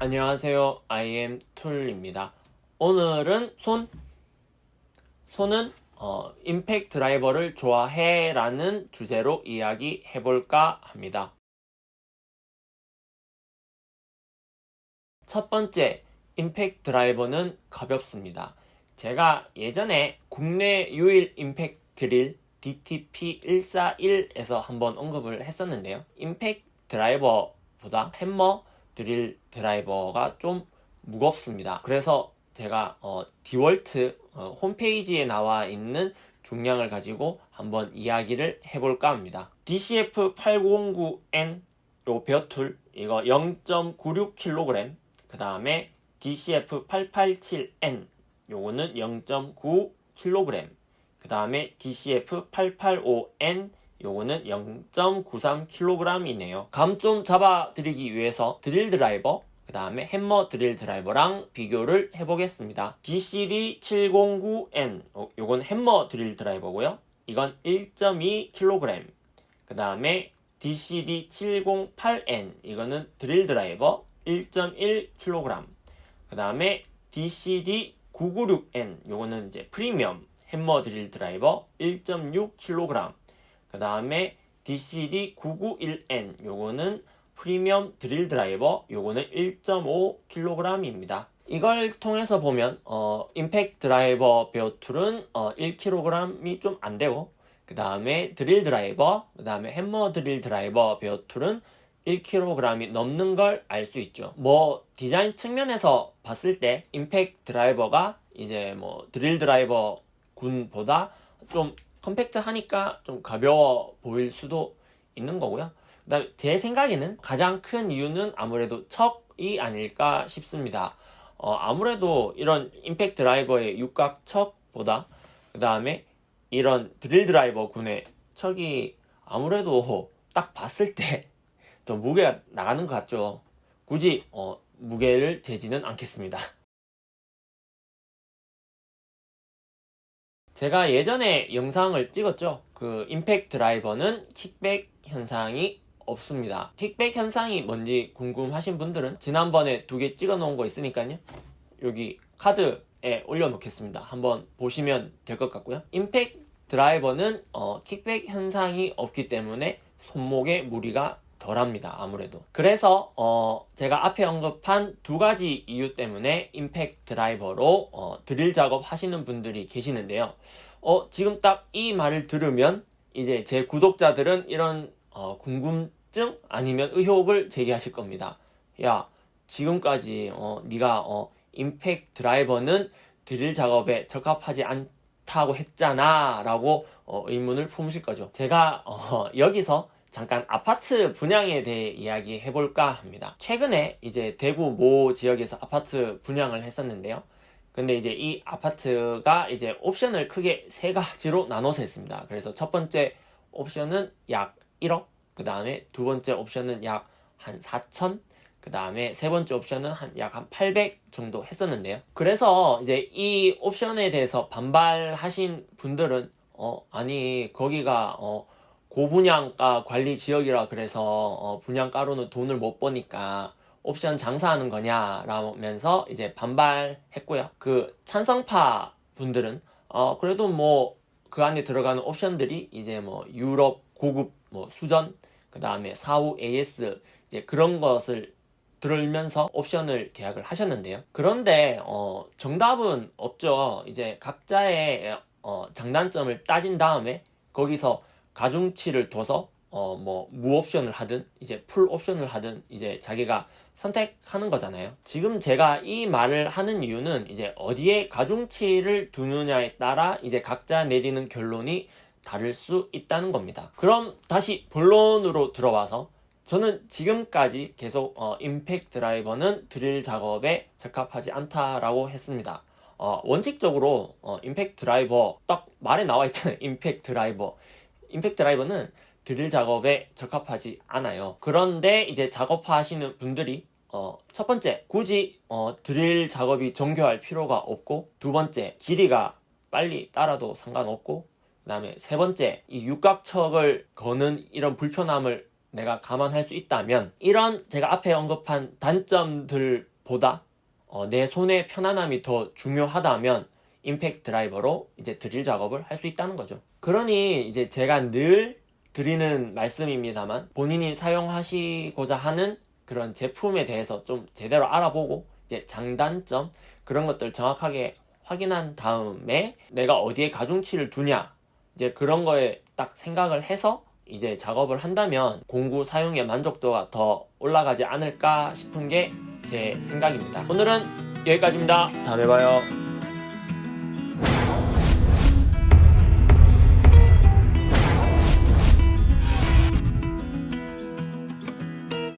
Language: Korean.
안녕하세요. IM 툴입니다. 오늘은 손, 손은 어, 임팩 드라이버를 좋아해 라는 주제로 이야기 해 볼까 합니다. 첫 번째, 임팩 드라이버는 가볍습니다. 제가 예전에 국내 유일 임팩 드릴 DTP141에서 한번 언급을 했었는데요. 임팩 드라이버보다 햄머 드릴 드라이버가 좀 무겁습니다. 그래서 제가 어, 디월트 어, 홈페이지에 나와 있는 중량을 가지고 한번 이야기를 해볼까 합니다. DCF809N 요 베어툴 이거 0.96kg 그 다음에 DCF887N 요거는 0.9kg 그 다음에 DCF885N 요거는 0.93kg이네요. 감 좀 잡아드리기 위해서 드릴 드라이버 그 다음에 햄머 드릴 드라이버랑 비교를 해보겠습니다. DCD709N 어, 요건 햄머 드릴 드라이버고요. 이건 1.2kg 그 다음에 DCD708N 이거는 드릴 드라이버 1.1kg 그 다음에 DCD996N 요거는 이제 프리미엄 햄머 드릴 드라이버 1.6kg 그 다음에 DCD991N 요거는 프리미엄 드릴 드라이버 요거는 1.5kg입니다. 이걸 통해서 보면 어, 임팩 드라이버 bare tool은 어, 1kg이 좀 안되고 그 다음에 드릴 드라이버 그 다음에 햄머 드릴 드라이버 bare tool은 1kg이 넘는 걸 알 수 있죠. 뭐 디자인 측면에서 봤을 때 임팩 드라이버가 이제 뭐 드릴 드라이버 군보다 좀 컴팩트하니까 좀 가벼워 보일 수도 있는 거고요. 그다음 제 생각에는 가장 큰 이유는 아무래도 척이 아닐까 싶습니다. 어, 아무래도 이런 임팩트 드라이버의 육각 척보다 그 다음에 이런 드릴 드라이버 군의 척이 아무래도 딱 봤을 때 더 무게가 나가는 것 같죠. 굳이 어, 무게를 재지는 않겠습니다. 제가 예전에 영상을 찍었죠. 그 임팩트 드라이버는 킥백 현상이 없습니다. 킥백 현상이 뭔지 궁금하신 분들은 지난번에 두 개 찍어 놓은 거 있으니까요. 여기 카드에 올려놓겠습니다. 한번 보시면 될 것 같고요. 임팩트 드라이버는 어, 킥백 현상이 없기 때문에 손목에 무리가 덜합니다 아무래도. 그래서 어 제가 앞에 언급한 두 가지 이유 때문에 임팩트 드라이버로 어 드릴 작업 하시는 분들이 계시는데요. 어 지금 딱 이 말을 들으면 이제 제 구독자들은 이런 어 궁금증 아니면 의혹을 제기하실 겁니다. 야 지금까지 어 네가 어 임팩트 드라이버는 드릴 작업에 적합하지 않다고 했잖아 라고 어 의문을 품으실 거죠. 제가 어 여기서 잠깐 아파트 분양에 대해 이야기해 볼까 합니다. 최근에 이제 대구 모 지역에서 아파트 분양을 했었는데요. 근데 이제 이 아파트가 이제 옵션을 크게 세 가지로 나눠서 했습니다. 그래서 첫 번째 옵션은 약 1억, 그 다음에 두 번째 옵션은 약 한 4천, 그 다음에 세 번째 옵션은 한 약 한 800 정도 했었는데요. 그래서 이제 이 옵션에 대해서 반발하신 분들은 어 아니 거기가 어 고분양가 관리 지역이라 그래서 어, 분양가로는 돈을 못 버니까 옵션 장사하는 거냐 라면서 이제 반발했고요. 그 찬성파 분들은 어 그래도 뭐 그 안에 들어가는 옵션들이 이제 뭐 유럽 고급 뭐 수전 그 다음에 사후 AS 이제 그런 것을 들으면서 옵션을 계약을 하셨는데요. 그런데 어 정답은 없죠. 이제 각자의 어 장단점을 따진 다음에 거기서 가중치를 둬서 어 뭐 무옵션을 하든 이제 풀옵션을 하든 이제 자기가 선택하는 거잖아요. 지금 제가 이 말을 하는 이유는 이제 어디에 가중치를 두느냐에 따라 이제 각자 내리는 결론이 다를 수 있다는 겁니다. 그럼 다시 본론으로 들어와서 저는 지금까지 계속 어, 임팩트 드라이버는 드릴 작업에 적합하지 않다라고 했습니다. 어, 원칙적으로 어, 임팩트 드라이버 딱 말에 나와 있잖아요. 임팩트 드라이버 임팩트 드라이버는 드릴 작업에 적합하지 않아요. 그런데 이제 작업하시는 분들이 어, 첫 번째 굳이 어, 드릴 작업이 정교할 필요가 없고 두 번째 길이가 빨리 따라도 상관없고 그 다음에 세 번째 이 육각척을 거는 이런 불편함을 내가 감안할 수 있다면 이런 제가 앞에 언급한 단점들보다 어, 내 손의 편안함이 더 중요하다면 임팩트 드라이버로 이제 드릴 작업을 할 수 있다는 거죠. 그러니 이제 제가 늘 드리는 말씀입니다만 본인이 사용하시고자 하는 그런 제품에 대해서 좀 제대로 알아보고 이제 장단점 그런 것들 정확하게 확인한 다음에 내가 어디에 가중치를 두냐 이제 그런 거에 딱 생각을 해서 이제 작업을 한다면 공구 사용의 만족도가 더 올라가지 않을까 싶은 게 제 생각입니다. 오늘은 여기까지입니다. 다음에 봐요.